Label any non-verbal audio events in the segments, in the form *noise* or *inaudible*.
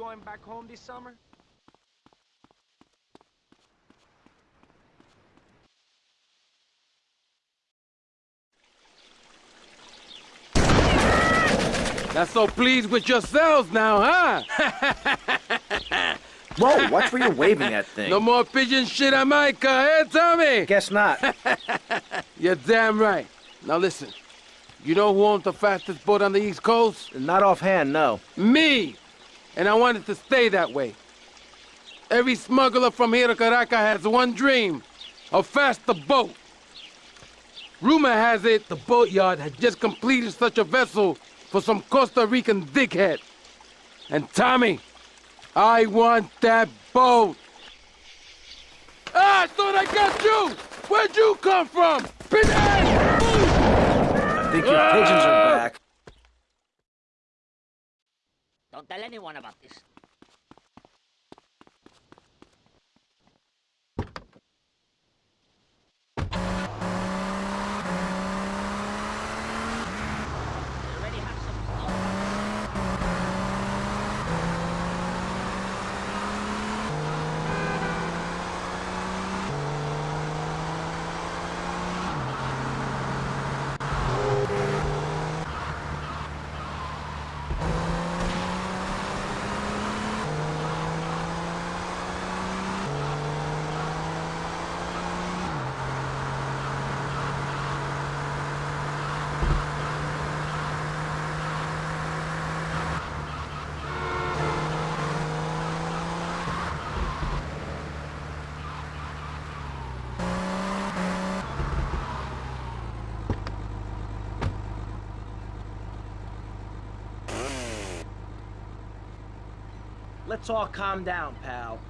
going back home this summer? Not so pleased with yourselves now, huh? *laughs* Whoa, watch where you're waving that thing. no more pigeon shit on my car, eh, Tommy? Guess not. *laughs* You're damn right. Now listen, you know who owns the fastest boat on the East Coast? not offhand, no. Me! And I want it to stay that way. Every smuggler from here to Caracas has one dream, a faster boat. Rumor has it the boatyard had just completed such a vessel for some Costa Rican dickhead. And Tommy, I want that boat. Ah, I thought I got you! Where'd you come from? Pinhead! I think your pigeons are back. Don't tell anyone about this. Let's all calm down, pal.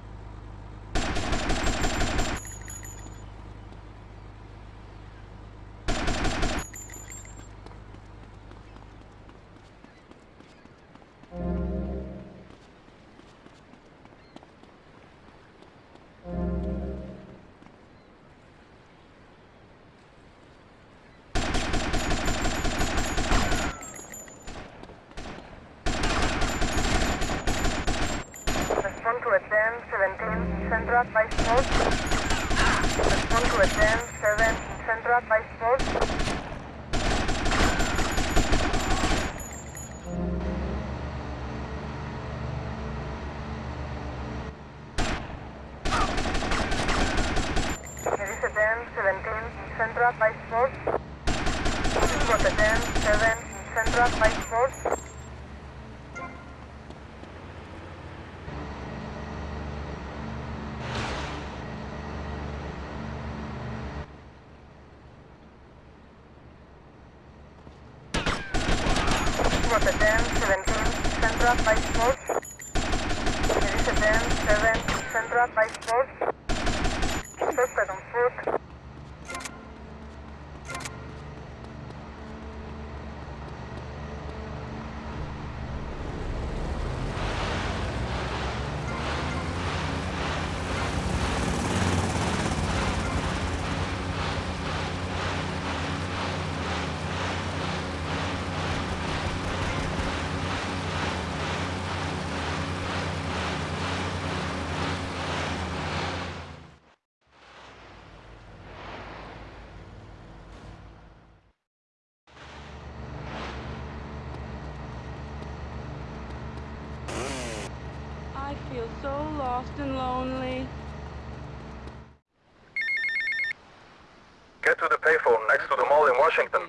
Central by Sport. Respond to a 10, 7, Central by Sport. It is a 10, 17, Central by Sport. This is what a 10, 7, Central by Sport. Was a 10, 17, Central by Sports. It is a 10, 7, Central by Sports. Suspect on foot. I feel so lost and lonely. Get to the payphone next to the mall in Washington.